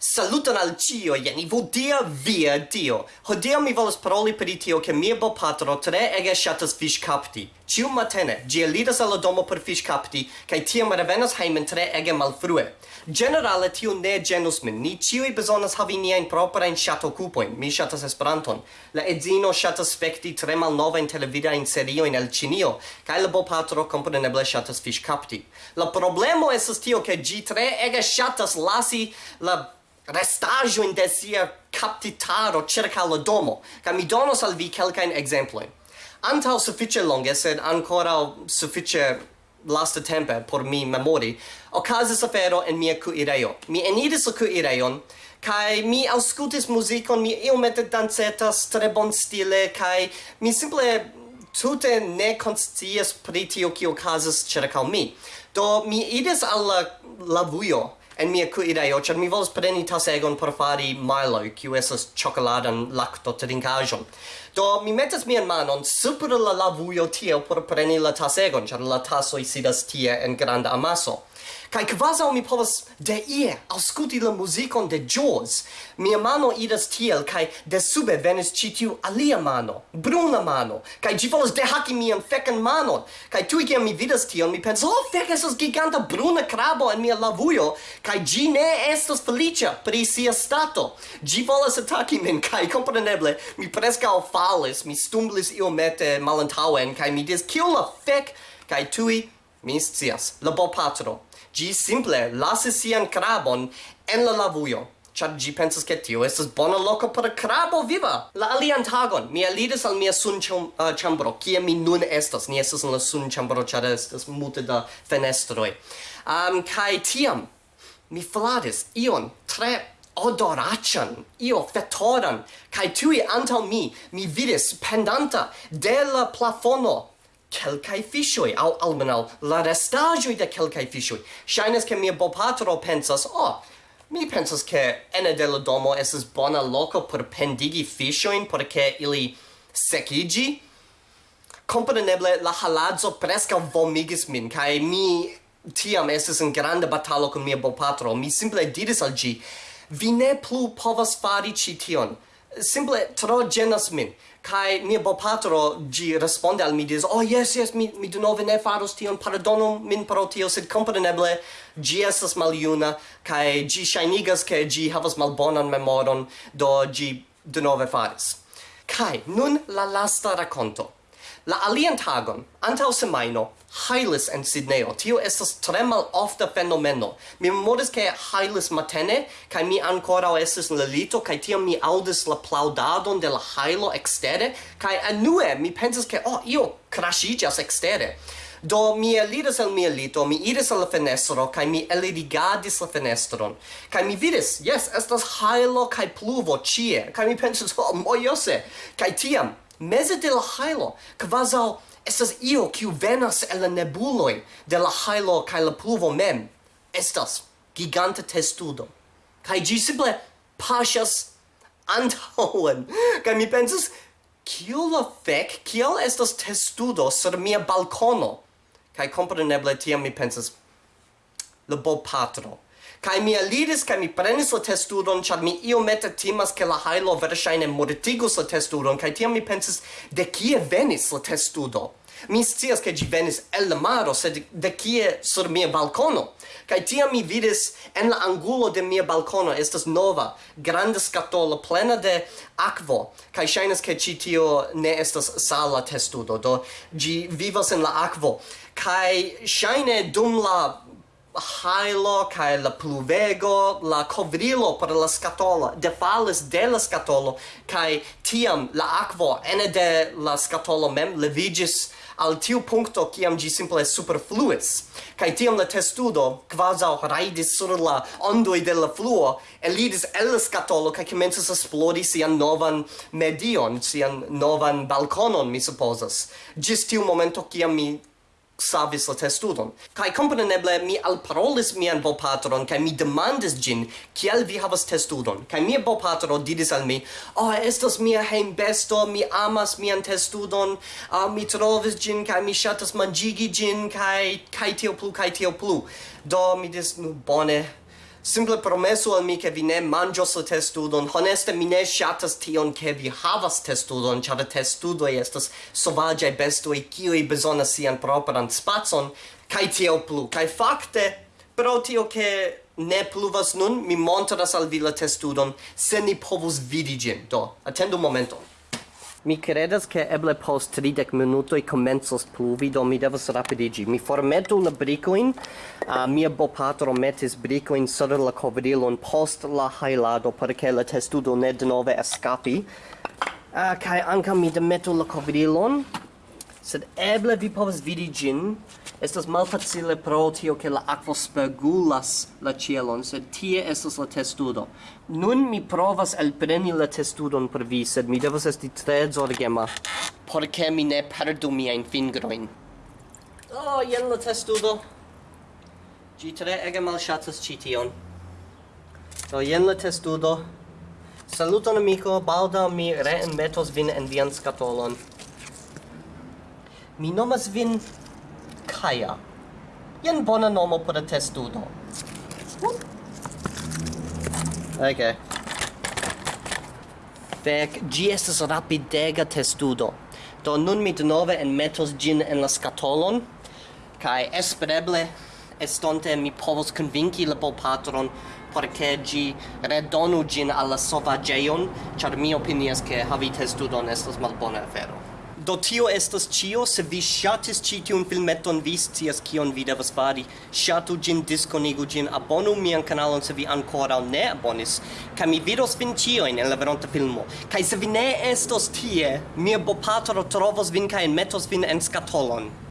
Saluton al cio, jen vodia via dio. Hodiaŭ mi volas paroli per tio che mia bopatro tre ege shatas fish kapti. Ciu matene gi eliras alla domo per fish kapti kaj tiam revenas heimen tre ege malfrue. Generale tio ne genus min. Ni ciui bezonas havi in shato kupon Mi shatas Esperanton. La edzino shatas specti tre mal nova in televida in serio in el cinio, kai la bopatro kompreneble shatas fish kapti. La problemo esas tio ke gi tre ege shatas lasi la restaggio in desia captitaro cerca la domo, ca mi donos al vi quelcain exemploi. Antau suffice longe, sed ancora suffice lasta tempe por mi memori, ocasis afero en mia cuireo. Mi enidis la cuireon, kai mi auscultis musicon, mi iomete dancetas tre bon stile, kai mi simple tute ne conscias pri tio kio okazas mi. Do mi idis al la lavujo, en mia kuirejo, ĉar mi volas preni tasegon por fari Milo, kiu esas chocoladan lacto laktotrinkaĵon. Do mi metas mian manon super la lavujo tiel por preni la tasegon, ĉar la tasoj sidas tie en granda amaso. Kai kvaza mi povas de ie ausculti la muzikon de Jaws. Mia mano idas tiel, kai de sube venis ĉi tiu alia mano, bruna mano, kai ĝi volas dehaki mian fekan manon. Kai tuj kiam mi vidas tion, mi pensas, oh fek, estas giganta bruna krabo en mia lavujo, kai ĝi ne estas feliĉa pri sia stato. Ĝi volas ataki min, kai kompreneble mi preskaŭ falis, mi stumblis iomete malantaŭen, kai mi dis, "Kiu la fek, kai tuj mi scias, la bopatro, gi simple lasis sian crabon en la lavuio, char gi pensas che tio estes bona loco per crabo viva. La alian tagon, mi aliris al mia sun uh, eh, chambro, kie mi nun estas, ni estes in la sun chambro, char estes multe da fenestroi. Um, kai tiam, mi fladis ion tre odoracian, io fetoran, kai tui antal mi, mi vidis pendanta de la plafono kelkai fishoi, au almenal la restajo de kelkai fishoi. shines ke mia bopatro pensas, oh, mi pensas che ene de la domo esas bona loco por pendigi fishoin porque ili sekigi Compreneble, la halazzo presca vomigis min, cae mi tiam eses in grande batalo con mia bopatro. Mi simple diris al gi, vi ne plu povas fari ci tion simple tro genas min. Kai mia bopatro gi responde al mi dis oh yes yes mi mi do nove ne faros tion pardono min pro tio sed compreneble gi estas maljuna kai gi shinigas ke gi havas malbonan memoron do gi do nove faris. Kai nun la lasta rakonto. La alian tagon, antau semaino, hailis en Sidneo. Tio estas tre mal ofta fenomeno. Mi memoris che hailis matene, kai mi ancora estes in la lito, kai tiam mi audis la plaudadon de la hailo extere, kai anue mi pensas che, oh, io crashigas extere. Do mi eliris el mia lito, mi iris al la fenestro, kai mi eligadis la fenestron. Kai mi vidis, yes, estas hailo kai pluvo cie. Kai mi pensas, oh, mojose. Kai tiam, mese de la hailo, quasal estas io kiu venas el la nebuloi de la hailo kaj la pluvo mem. Estas giganta testudo. Kai gi simple paŝas antauen. Kaj mi pensas, kiu la fek, kiel estas testudo sur mia balcono? Kai compreneble tiam mi pensas, le bo patro Kai mi alidis kai mi prenis la testudon char mi iomete timas ke la hailo verŝajne mortigus la testudon kai tiam mi pensis, de kie venis la testudo? Mi scias ke gi venis el la maro, sed de kie sur mia balcono? Kai tiam mi vidis en la angulo de mia balcono estas nova, granda scatola plena de akvo, kai ŝajnas ke ĉi tio ne estas sala testudo, do gi vivas en la akvo. Kai shaine dum la hailo kaj la pluvego la kovrilo por la skatolo defalis de la skatolo kaj tiam la akvo ene de la skatolo mem leviĝis al tiu punkto kiam ĝi simple superfluis. Kaj tiam la testudo kvazaŭ rajdis sur la ondoj de la fluo elidis el la skatolo kaj komencis esplori sian novan medion sian novan balkonon mi supozas. Ĝis tiu momento kiam mi savis la testudon. Kai compreneble mi alparolis mian bopatron kai mi demandis gin kiel vi havas testudon. Kai mia bopatro diris al mi, "Oh, estas mia hejm besto, mi amas mian testudon, uh, mi trovis gin kai mi shatas manjigi gin kai kai tio plu kai tio plu." Do mi dis, "Nu bone, Simple promesu al mi che vi ne mangios la testudon. Honeste, mi ne shatas tion che vi havas testudon, ĉar testudoi estas sovaĝaj bestoj kiuj besona sian properan spazon, kaj tio plu. Kai fakte, pro tio che ne pluvas nun, mi montras al vi la testudon, se ni povus vidi gin. Do, attendo momenton. Mi credas che eble post 30 minutoi commensos pluvi, do mi devas rapidigi. Mi formetu la bricoin, uh, mia bopatro metis bricoin sur la covrilon post la hailado, perché la testudo ne nove escapi. Uh, kai anca mi demetu la covrilon, sed eble vi povas vidi gin, Estas malfacile pro tio che la aquo spergulas la cielon, sed tie estas la testudo. Nun mi provas elpreni la testudon per vi, sed mi devas esti tre zorgema, porque mi ne perdu miajn fingroin. Oh, jen la testudo. Gi tre ege shatas ĉi tion. Do jen la testudo. Saluton amico, balda mi reenmetos vin en vian scatolon. Mi nomas vin Kaja. Jen bona nomo por testudo. Ok. Fek, gi estas rapidega testudo. Do nun mi denove enmetos gin en la scatolon, kai espereble estonte mi povos convinci la bopatron porque gi redonu gin alla sovageion, char mi opinias che havi testudon estas malbona afero. Do tio estas ĉio, se vi ŝatis ĉi tiun filmeton, vi scias kion vi devas fari. Ŝatu ĝin, diskonigu ĝin, abonu mian kanalon se vi ankoraŭ ne abonis, kaj mi vidos vin ĉiojn en la veronta filmo. Kaj se vi ne estos tie, mia bopatro trovos vin kaj enmetos vin en skatolon.